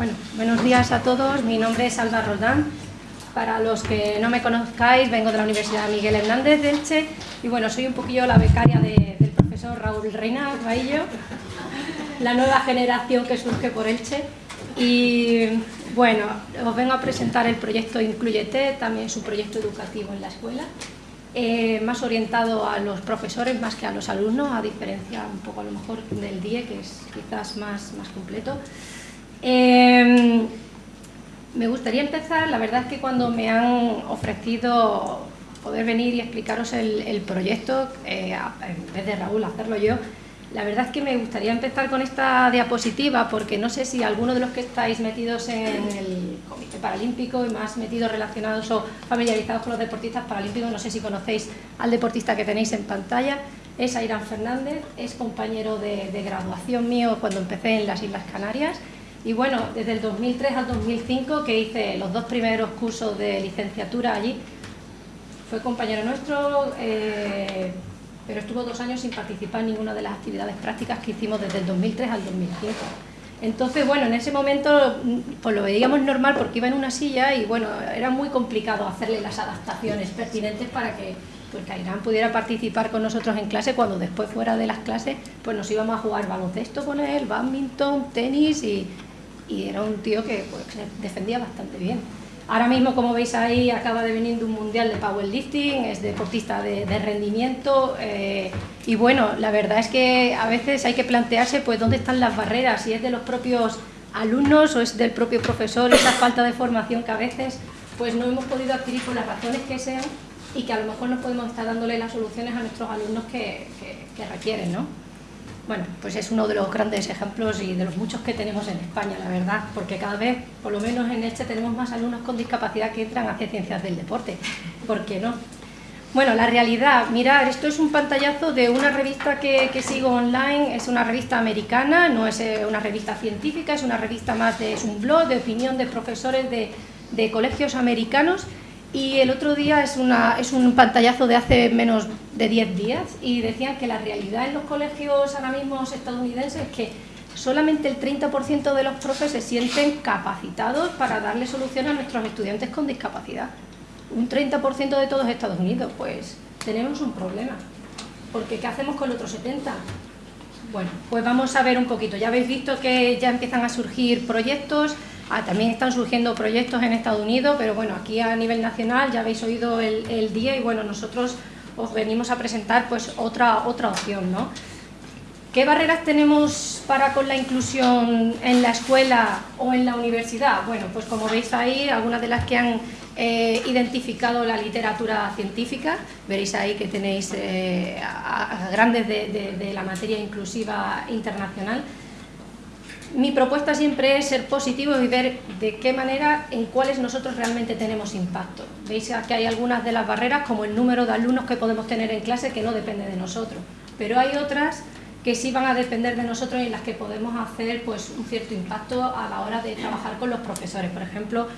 Bueno, buenos días a todos. Mi nombre es Alba Roldán. Para los que no me conozcáis, vengo de la Universidad Miguel Hernández de Elche y bueno, soy un poquillo la becaria del profesor Raúl Reina Baillo, la nueva generación que surge por Elche. Y bueno, os vengo a presentar el proyecto Incluyete, también su proyecto educativo en la escuela. Eh, más orientado a los profesores más que a los alumnos, a diferencia un poco a lo mejor del DIE, que es quizás más, más completo. Eh, me gustaría empezar, la verdad es que cuando me han ofrecido poder venir y explicaros el, proyecto, eh, en vez de Raúl hacerlo yo, la verdad es que me gustaría empezar con esta diapositiva porque no sé si alguno de los que estáis metidos en el Comité Paralímpico y más metidos relacionados o familiarizados con los deportistas paralímpicos, no sé si conocéis al deportista que tenéis en pantalla, es Ayrán Fernández, es compañero de, de graduación mío cuando empecé en las Islas Canarias y bueno, desde el 2003 al 2005 que hice los dos primeros cursos de licenciatura allí, fue compañero nuestro, eh, pero estuvo dos años sin participar en ninguna de las actividades prácticas que hicimos desde el 2003 al 2005. Entonces, bueno, en ese momento pues lo veíamos normal porque iba en una silla y bueno, era muy complicado hacerle las adaptaciones pertinentes para que pues, Irán pudiera participar con nosotros en clase cuando después fuera de las clases pues nos íbamos a jugar baloncesto con él, badminton, tenis y, era un tío que pues, defendía bastante bien. Ahora mismo, como veis ahí, acaba de venir de un mundial de powerlifting, es deportista de, rendimiento eh, y bueno, la verdad es que a veces hay que plantearse pues dónde están las barreras, si es de los propios alumnos o es del propio profesor, esa falta de formación que a veces pues no hemos podido adquirir por las razones que sean y que a lo mejor no podemos estar dándole las soluciones a nuestros alumnos que, que requieren, ¿no? Bueno, pues es uno de los grandes ejemplos y de los muchos que tenemos en España, la verdad, porque cada vez, por lo menos en este, tenemos más alumnos con discapacidad que entran hacia ciencias del deporte. ¿Por qué no? Bueno, la realidad, mirar, esto es un pantallazo de una revista que, sigo online, es una revista americana, no es eh, una revista científica, es una revista más de, es un blog de opinión de profesores de, de colegios americanos y el otro día es, una, es un pantallazo de hace menos de 10 días y decían que la realidad en los colegios ahora mismo estadounidenses es que solamente el 30% de los profes se sienten capacitados para darle solución a nuestros estudiantes con discapacidad. Un 30% de todos Estados Unidos, pues tenemos un problema. Porque ¿qué hacemos con el otro 70%? Bueno, pues vamos a ver un poquito. Ya habéis visto que ya empiezan a surgir proyectos, Ah, también están surgiendo proyectos en Estados Unidos, pero bueno, aquí a nivel nacional ya habéis oído el, día y bueno, nosotros os venimos a presentar pues otra, otra opción, ¿no? ¿Qué barreras tenemos para con la inclusión en la escuela o en la universidad? Bueno, pues como veis ahí, algunas de las que han eh, identificado la literatura científica, veréis ahí que tenéis eh, grandes de la materia inclusiva internacional, mi propuesta siempre es ser positivos y ver de qué manera, en cuáles nosotros realmente tenemos impacto. Veis que hay algunas de las barreras, como el número de alumnos que podemos tener en clase, que no depende de nosotros. Pero hay otras que sí van a depender de nosotros y en las que podemos hacer pues, un cierto impacto a la hora de trabajar con los profesores. Por ejemplo,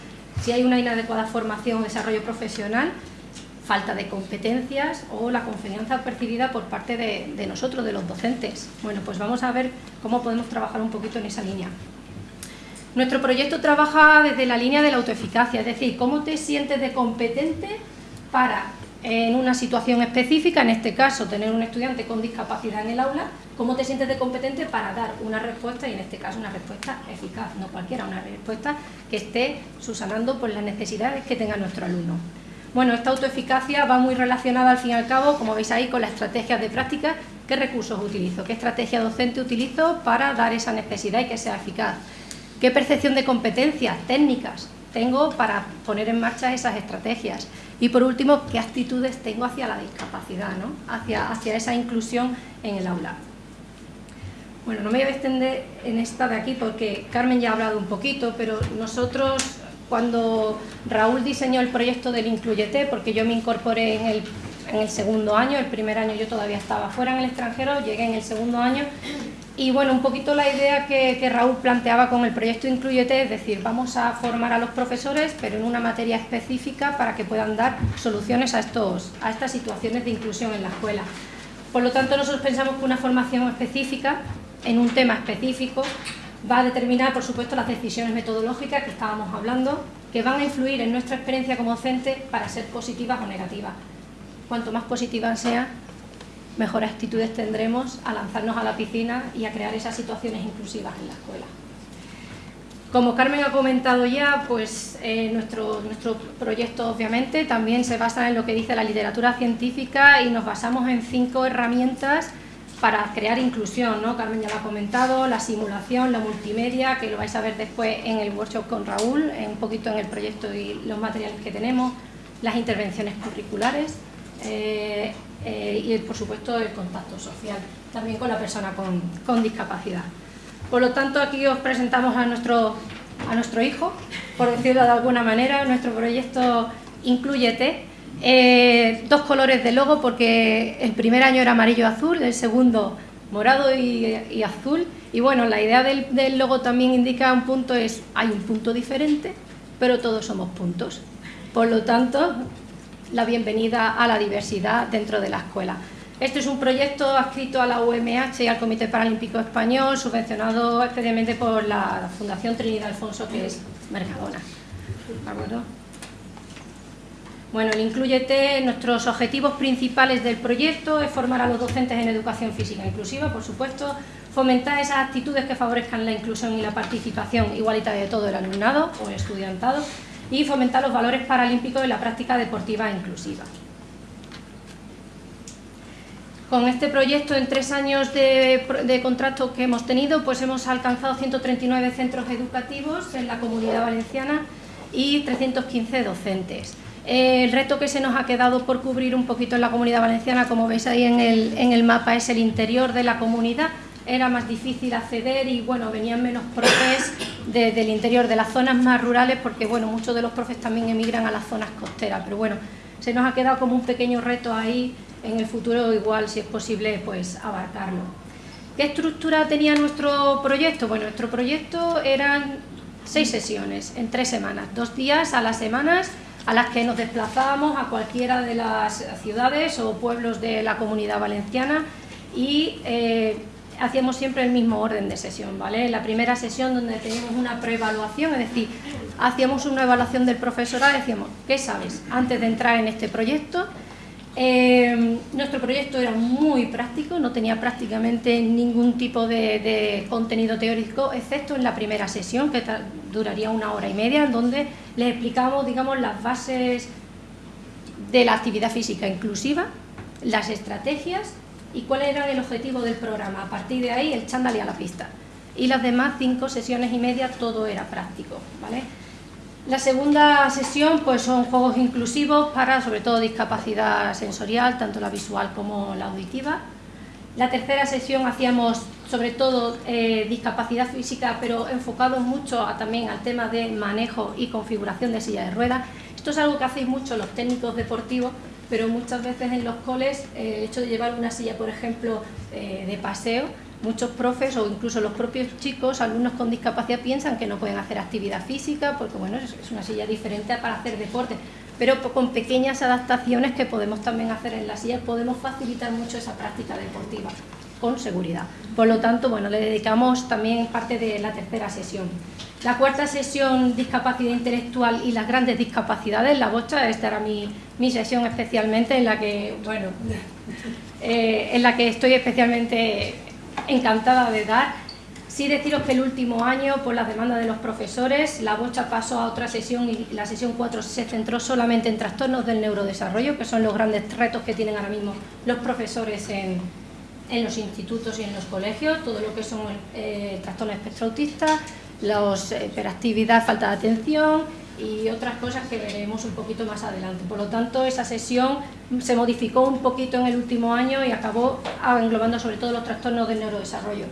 si hay una inadecuada formación o desarrollo profesional, falta de competencias o la confianza percibida por parte de, nosotros, de los docentes. Bueno, pues vamos a ver cómo podemos trabajar un poquito en esa línea. Nuestro proyecto trabaja desde la línea de la autoeficacia, es decir, cómo te sientes de competente para, en una situación específica, en este caso tener un estudiante con discapacidad en el aula, cómo te sientes de competente para dar una respuesta, y en este caso una respuesta eficaz, no cualquiera, una respuesta que esté susanando por las necesidades que tenga nuestro alumno. Bueno, esta autoeficacia va muy relacionada al fin y al cabo, como veis ahí, con las estrategias de práctica. ¿Qué recursos utilizo? ¿Qué estrategia docente utilizo para dar esa necesidad y que sea eficaz? ¿Qué percepción de competencias técnicas tengo para poner en marcha esas estrategias? Y por último, ¿qué actitudes tengo hacia la discapacidad, ¿no? hacia, hacia esa inclusión en el aula? Bueno, no me voy a extender en esta de aquí porque Carmen ya ha hablado un poquito, pero nosotros cuando Raúl diseñó el proyecto del Incluyete, porque yo me incorporé en el, en el segundo año, el primer año yo todavía estaba fuera en el extranjero, llegué en el segundo año, y bueno, un poquito la idea que, que, Raúl planteaba con el proyecto Incluyete, es decir, vamos a formar a los profesores, pero en una materia específica para que puedan dar soluciones a, estos, a estas situaciones de inclusión en la escuela. Por lo tanto, nosotros pensamos que una formación específica, en un tema específico, va a determinar, por supuesto, las decisiones metodológicas que estábamos hablando, que van a influir en nuestra experiencia como docente para ser positivas o negativas. Cuanto más positivas sean, mejores actitudes tendremos a lanzarnos a la piscina y a crear esas situaciones inclusivas en la escuela. Como Carmen ha comentado ya, pues eh, nuestro, nuestro proyecto obviamente también se basa en lo que dice la literatura científica y nos basamos en cinco herramientas para crear inclusión. Carmen ya lo ha comentado, la simulación, la multimedia, que lo vais a ver después en el workshop con Raúl, un poquito en el proyecto y los materiales que tenemos, las intervenciones curriculares eh, eh, y por supuesto el contacto social, también con la persona con, con discapacidad. Por lo tanto, aquí os presentamos a nuestro, a nuestro hijo, por decirlo de alguna manera, nuestro proyecto Incluyete. Eh, dos colores de logo porque el primer año era amarillo-azul, el segundo morado y, azul. Y bueno, la idea del, logo también indica un punto, es hay un punto diferente, pero todos somos puntos. Por lo tanto, la bienvenida a la diversidad dentro de la escuela. Este es un proyecto adscrito a la UMH y al Comité Paralímpico Español, subvencionado especialmente por la Fundación Trinidad Alfonso, que es Mercadona. Bueno, el Incluyete, nuestros objetivos principales del proyecto es formar a los docentes en educación física inclusiva, por supuesto, fomentar esas actitudes que favorezcan la inclusión y la participación igualitaria de todo el alumnado o el estudiantado y fomentar los valores paralímpicos en la práctica deportiva inclusiva. Con este proyecto, en tres años de, contrato que hemos tenido, pues hemos alcanzado 139 centros educativos en la Comunidad Valenciana y 315 docentes. El reto que se nos ha quedado por cubrir un poquito en la Comunidad Valenciana, como veis ahí en el, mapa, es el interior de la comunidad. Era más difícil acceder y bueno, venían menos profes del interior, de las zonas más rurales, porque bueno, muchos de los profes también emigran a las zonas costeras, pero bueno, se nos ha quedado como un pequeño reto ahí en el futuro igual, si es posible, pues abarcarlo. ¿Qué estructura tenía nuestro proyecto? Bueno, nuestro proyecto eran seis sesiones en tres semanas, dos días a las semanas a las que nos desplazábamos a cualquiera de las ciudades o pueblos de la comunidad valenciana y eh, hacíamos siempre el mismo orden de sesión, ¿vale? La primera sesión donde teníamos una preevaluación, es decir, hacíamos una evaluación del profesorado, decíamos, ¿qué sabes? Antes de entrar en este proyecto, eh, nuestro proyecto era muy práctico, no tenía prácticamente ningún tipo de, contenido teórico, excepto en la primera sesión, que duraría una hora y media, en donde les explicamos digamos, las bases de la actividad física inclusiva, las estrategias y cuál era el objetivo del programa. A partir de ahí, el chándal y a la pista. Y las demás cinco sesiones y media, todo era práctico. ¿vale? La segunda sesión pues, son juegos inclusivos para sobre todo discapacidad sensorial, tanto la visual como la auditiva. La tercera sesión hacíamos sobre todo eh, discapacidad física, pero enfocado mucho también al tema de manejo y configuración de silla de ruedas. Esto es algo que hacéis mucho los técnicos deportivos, pero muchas veces en los coles eh, el hecho de llevar una silla, por ejemplo, eh, de paseo, muchos profes o incluso los propios chicos, alumnos con discapacidad, piensan que no pueden hacer actividad física porque bueno, es, una silla diferente para hacer deporte, pero con pequeñas adaptaciones que podemos también hacer en la silla podemos facilitar mucho esa práctica deportiva con seguridad. Por lo tanto, bueno, le dedicamos también parte de la tercera sesión. La cuarta sesión, discapacidad intelectual y las grandes discapacidades, la bocha, esta era mi, mi sesión especialmente en la que, bueno, eh, en la que estoy especialmente encantada de dar. Sí deciros que el último año, por las demandas de los profesores, la bocha pasó a otra sesión y la sesión 4 se centró solamente en trastornos del neurodesarrollo, que son los grandes retos que tienen ahora mismo los profesores en, en los institutos y en los colegios, todo lo que son eh, trastornos espectro autista, la eh, hiperactividad, falta de atención, y otras cosas que veremos un poquito más adelante. Por lo tanto, esa sesión se modificó un poquito en el último año y acabó englobando sobre todo los trastornos del neurodesarrollo.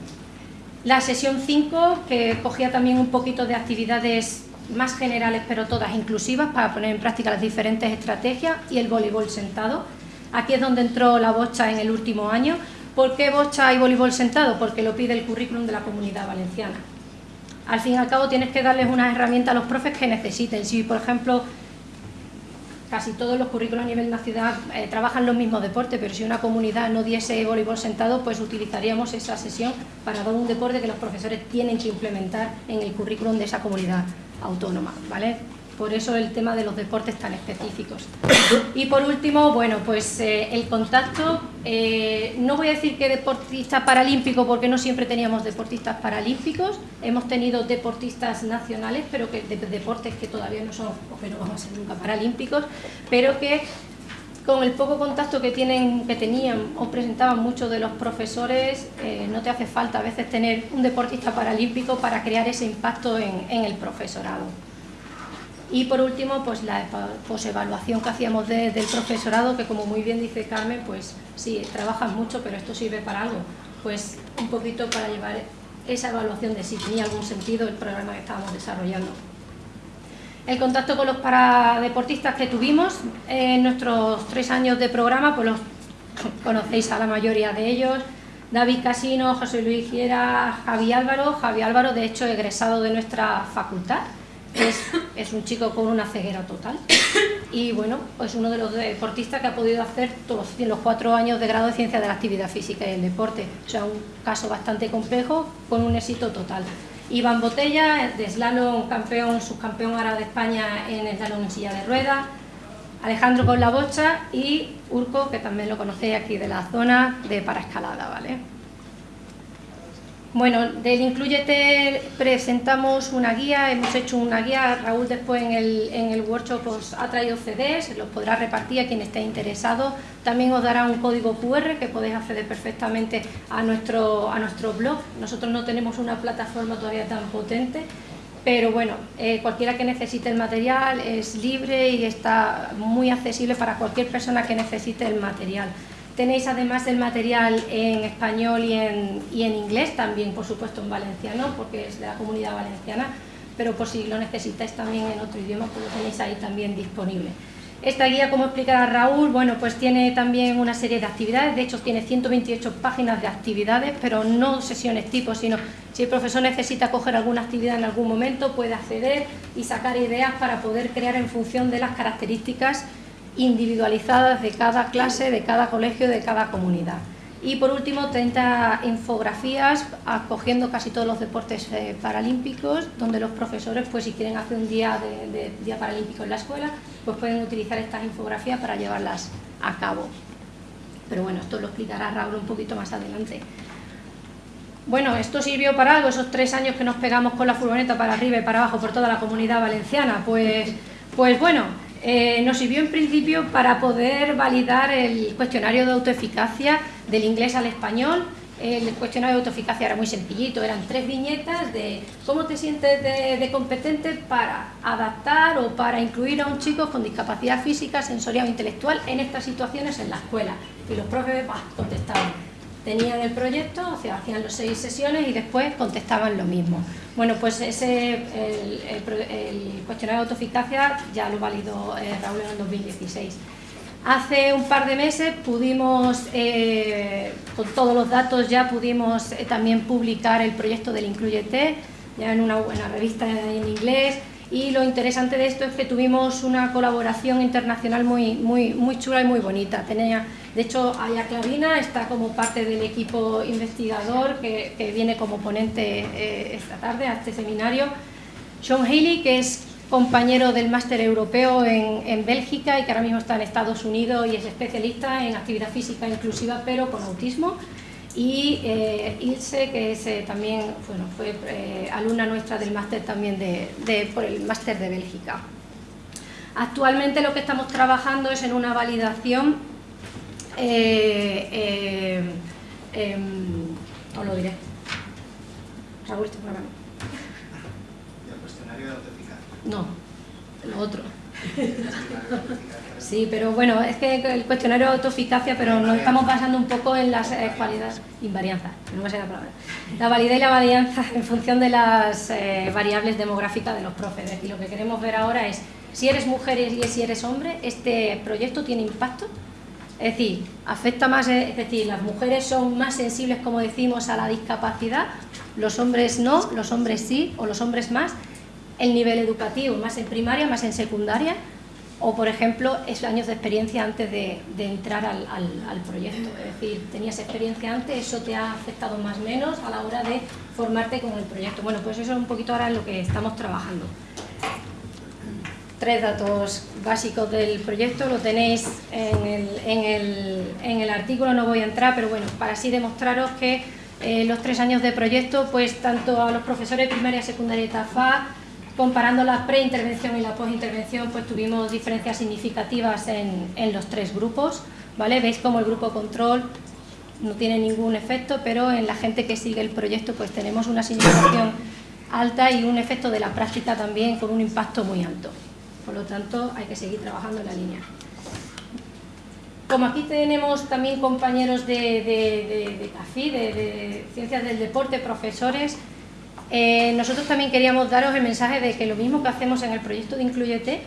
La sesión 5, que cogía también un poquito de actividades más generales, pero todas inclusivas, para poner en práctica las diferentes estrategias, y el voleibol sentado. Aquí es donde entró la bocha en el último año. ¿Por qué bocha y voleibol sentado? Porque lo pide el currículum de la Comunidad Valenciana al fin y al cabo tienes que darles una herramienta a los profes que necesiten. Si, por ejemplo, casi todos los currículos a nivel nacional eh, trabajan los mismos deportes, pero si una comunidad no diese voleibol sentado, pues utilizaríamos esa sesión para dar un deporte que los profesores tienen que implementar en el currículum de esa comunidad autónoma, ¿vale? Por eso el tema de los deportes tan específicos. Y por último, bueno, pues eh, el contacto, eh, no voy a decir que deportista paralímpico porque no siempre teníamos deportistas paralímpicos, hemos tenido deportistas nacionales, pero que de, deportes que todavía no son, o que no vamos a ser nunca paralímpicos, pero que con el poco contacto que, tienen, que tenían o presentaban muchos de los profesores, eh, no te hace falta a veces tener un deportista paralímpico para crear ese impacto en el profesorado. Y por último, pues la evaluación que hacíamos del profesorado, que como muy bien dice Carmen, pues sí, trabajas mucho, pero esto sirve para algo. Pues un poquito para llevar esa evaluación de si tenía algún sentido el programa que estábamos desarrollando. El contacto con los paradeportistas que tuvimos en nuestros tres años de programa, pues los conocéis a la mayoría de ellos, David Casino, José Luis Giera, Javi Álvaro, Javi Álvaro de hecho egresado de nuestra facultad, es, un chico con una ceguera total y bueno, es uno de los deportistas que ha podido hacer todos los cuatro años de grado de Ciencia de la Actividad Física y el Deporte. O sea, un caso bastante complejo con un éxito total. Iván Botella, de slalom, campeón, subcampeón ahora de España en slalom en silla de ruedas. Alejandro con la bocha y Urco, que también lo conocéis aquí de la zona de paraescalada, ¿vale? Bueno, del Incluyete presentamos una guía, hemos hecho una guía, Raúl después en el, en el workshop os ha traído CDs, los podrá repartir a quien esté interesado, también os dará un código QR que podéis acceder perfectamente a nuestro, a nuestro blog, nosotros no tenemos una plataforma todavía tan potente, pero bueno, eh, cualquiera que necesite el material es libre y está muy accesible para cualquier persona que necesite el material. Tenéis además el material en español y en, inglés, también por supuesto en valenciano, porque es de la comunidad valenciana, pero por si lo necesitáis también en otro idioma, pues lo tenéis ahí también disponible. Esta guía, como explicará Raúl, bueno, pues tiene también una serie de actividades, de hecho tiene 128 páginas de actividades, pero no sesiones tipo, sino si el profesor necesita coger alguna actividad en algún momento, puede acceder y sacar ideas para poder crear en función de las características individualizadas de cada clase, de cada colegio, de cada comunidad. Y por último, 30 infografías acogiendo casi todos los deportes eh, paralímpicos, donde los profesores, pues si quieren hacer un día de, día paralímpico en la escuela, pues pueden utilizar estas infografías para llevarlas a cabo. Pero bueno, esto lo explicará Raúl un poquito más adelante. Bueno, esto sirvió para algo, esos tres años que nos pegamos con la furgoneta para arriba y para abajo por toda la comunidad valenciana. Pues, pues bueno, eh, nos sirvió en principio para poder validar el cuestionario de autoeficacia del inglés al español. El cuestionario de autoeficacia era muy sencillito, eran tres viñetas de cómo te sientes de, competente para adaptar o para incluir a un chico con discapacidad física, sensorial o intelectual en estas situaciones en la escuela. Y los profes contestaban tenían el proyecto, hacían las seis sesiones y después contestaban lo mismo. Bueno, pues ese, el, cuestionario de autoeficacia ya lo validó eh, Raúl en el 2016. Hace un par de meses pudimos, eh, con todos los datos ya pudimos eh, también publicar el proyecto del Incluyete, ya en una buena revista en inglés, y lo interesante de esto es que tuvimos una colaboración internacional muy, muy, muy chula y muy bonita. Tenía, de hecho, Aya Clavina está como parte del equipo investigador que, viene como ponente eh, esta tarde a este seminario. Sean Haley, que es compañero del máster europeo en, Bélgica y que ahora mismo está en Estados Unidos y es especialista en actividad física inclusiva pero con autismo y eh, Ilse, que es, eh, también bueno, fue alumna nuestra del máster también de, por el máster de Bélgica. Actualmente lo que estamos trabajando es en una validación, eh, em, os lo diré. Raúl, este programa. ¿El cuestionario de autoeficacia? No, lo otro. Sí, pero bueno, es que el cuestionario de autoeficacia, pero nos estamos basando un poco en las eh, cualidades, invarianza, no me la palabra, la validez y la varianza en función de las eh, variables demográficas de los profes. Y lo que queremos ver ahora es, si eres mujer y si eres hombre, este proyecto tiene impacto, es decir, afecta más, es decir, las mujeres son más sensibles, como decimos, a la discapacidad, los hombres no, los hombres sí, o los hombres más, el nivel educativo, más en primaria, más en secundaria, o por ejemplo es años de experiencia antes de, entrar al, proyecto, es decir, tenías experiencia antes, eso te ha afectado más o menos a la hora de formarte con el proyecto. Bueno, pues eso es un poquito ahora en lo que estamos trabajando. Tres datos básicos del proyecto, lo tenéis en el, en en artículo, no voy a entrar, pero bueno, para así demostraros que eh, los tres años de proyecto, pues tanto a los profesores primaria, secundaria y TAFA, comparando la preintervención y la postintervención, pues tuvimos diferencias significativas en, los tres grupos, ¿vale? Veis como el grupo control no tiene ningún efecto, pero en la gente que sigue el proyecto pues tenemos una significación alta y un efecto de la práctica también con un impacto muy alto. Por lo tanto, hay que seguir trabajando en la línea. Como aquí tenemos también compañeros de, de, de, CAFI, de, Ciencias del Deporte, profesores, eh, nosotros también queríamos daros el mensaje de que lo mismo que hacemos en el proyecto de Incluyete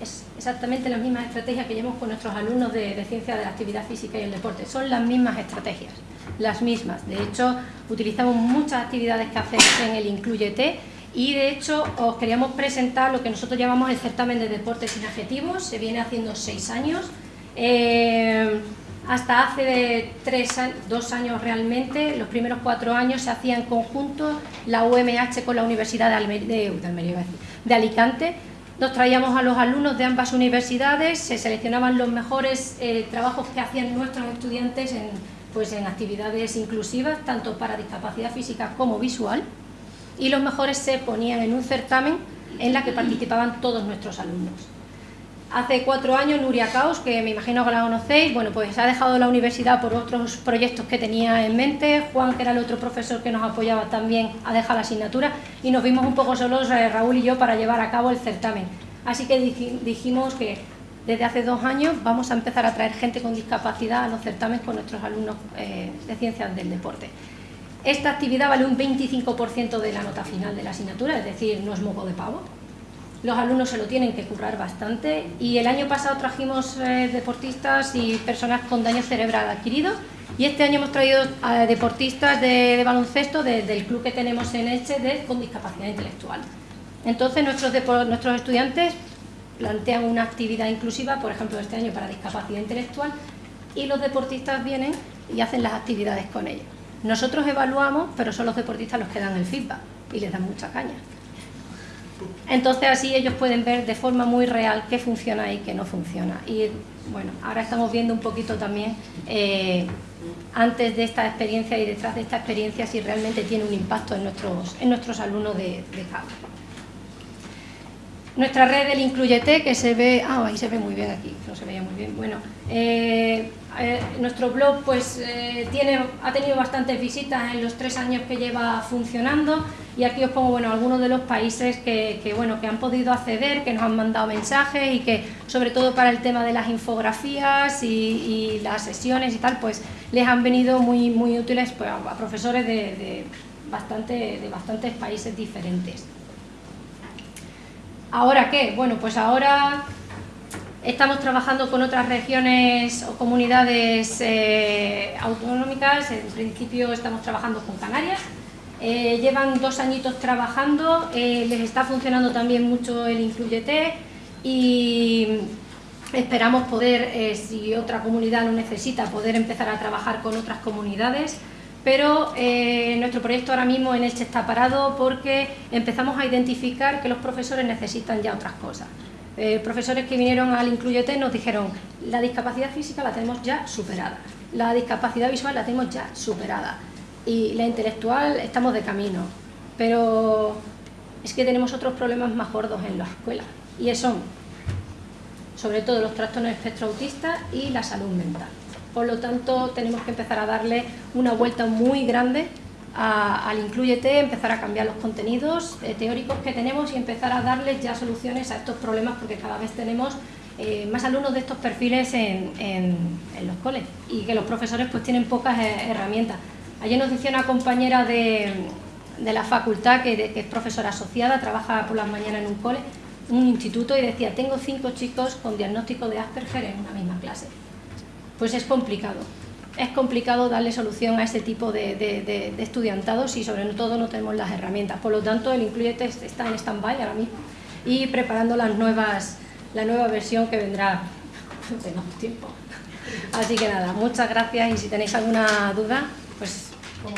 es exactamente las mismas estrategias que llevamos con nuestros alumnos de, de Ciencias de la Actividad Física y el Deporte. Son las mismas estrategias, las mismas. De hecho, utilizamos muchas actividades que hacemos en el Incluyete y de hecho os queríamos presentar lo que nosotros llamamos el certamen de deportes sin adjetivos, se viene haciendo seis años, eh, hasta hace tres, dos años realmente, los primeros cuatro años se hacía en conjunto la UMH con la Universidad de, Alicante, nos traíamos a los alumnos de ambas universidades, se seleccionaban los mejores eh, trabajos que hacían nuestros estudiantes en, pues en actividades inclusivas, tanto para discapacidad física como visual, y los mejores se ponían en un certamen en la que participaban todos nuestros alumnos. Hace cuatro años Nuria Caos, que me imagino que la conocéis, bueno, pues ha dejado la universidad por otros proyectos que tenía en mente, Juan, que era el otro profesor que nos apoyaba también, ha dejado la asignatura y nos vimos un poco solos, eh, Raúl y yo, para llevar a cabo el certamen. Así que dijimos que desde hace dos años vamos a empezar a traer gente con discapacidad a los certámenes con nuestros alumnos eh, de ciencias del deporte. Esta actividad vale un 25% de la nota final de la asignatura, es decir, no es moco de pavo. Los alumnos se lo tienen que currar bastante y el año pasado trajimos eh, deportistas y personas con daño cerebral adquirido y este año hemos traído deportistas de, baloncesto del club que tenemos en Elche con discapacidad intelectual. Entonces nuestros, nuestros estudiantes plantean una actividad inclusiva, por ejemplo este año para discapacidad intelectual, y los deportistas vienen y hacen las actividades con ellos. Nosotros evaluamos, pero son los deportistas los que dan el feedback y les dan mucha caña. Entonces así ellos pueden ver de forma muy real qué funciona y qué no funciona. Y bueno, ahora estamos viendo un poquito también eh, antes de esta experiencia y detrás de esta experiencia si realmente tiene un impacto en nuestros, en nuestros alumnos de, de Nuestra red del Incluyete, que se ve, ah, ahí se ve muy bien aquí, no se veía muy bien, bueno, eh, eh, nuestro blog pues, eh, tiene, ha tenido bastantes visitas en los tres años que lleva funcionando y aquí os pongo bueno, algunos de los países que, bueno, que han podido acceder, que nos han mandado mensajes y que sobre todo para el tema de las infografías y, las sesiones y tal, pues les han venido muy, muy útiles pues, a, profesores de, bastante, de bastantes países diferentes. ¿Ahora qué? Bueno, pues ahora Estamos trabajando con otras regiones o comunidades eh, autonómicas, en principio estamos trabajando con Canarias. Eh, llevan dos añitos trabajando, eh, les está funcionando también mucho el Incluyete y esperamos poder, si otra comunidad lo necesita, poder empezar a trabajar con otras comunidades pero nuestro proyecto ahora mismo en Elche está parado porque empezamos a identificar que los profesores necesitan ya otras cosas. Eh, profesores que vinieron al Incluyete nos dijeron la discapacidad física la tenemos ya superada, la discapacidad visual la tenemos ya superada. Y la intelectual estamos de camino, pero es que tenemos otros problemas más gordos en la escuela. Y son sobre todo los trastornos espectro autista y la salud mental. Por lo tanto, tenemos que empezar a darle una vuelta muy grande al Incluyete, empezar a cambiar los contenidos eh, teóricos que tenemos y empezar a darles ya soluciones a estos problemas porque cada vez tenemos eh, más alumnos de estos perfiles en, los coles y que los profesores pues tienen pocas eh, herramientas. Ayer nos decía una compañera de, la facultad que, que, es profesora asociada, trabaja por las mañanas en un cole, un instituto y decía, tengo cinco chicos con diagnóstico de Asperger en una misma clase. Pues es complicado es complicado darle solución a ese tipo de, estudiantados y sobre todo no tenemos las herramientas. Por lo tanto, el Incluyete está en stand-by ahora mismo y preparando la nueva versión que vendrá. Tengo tiempo. Así que nada, muchas gracias y si tenéis alguna duda, pues como.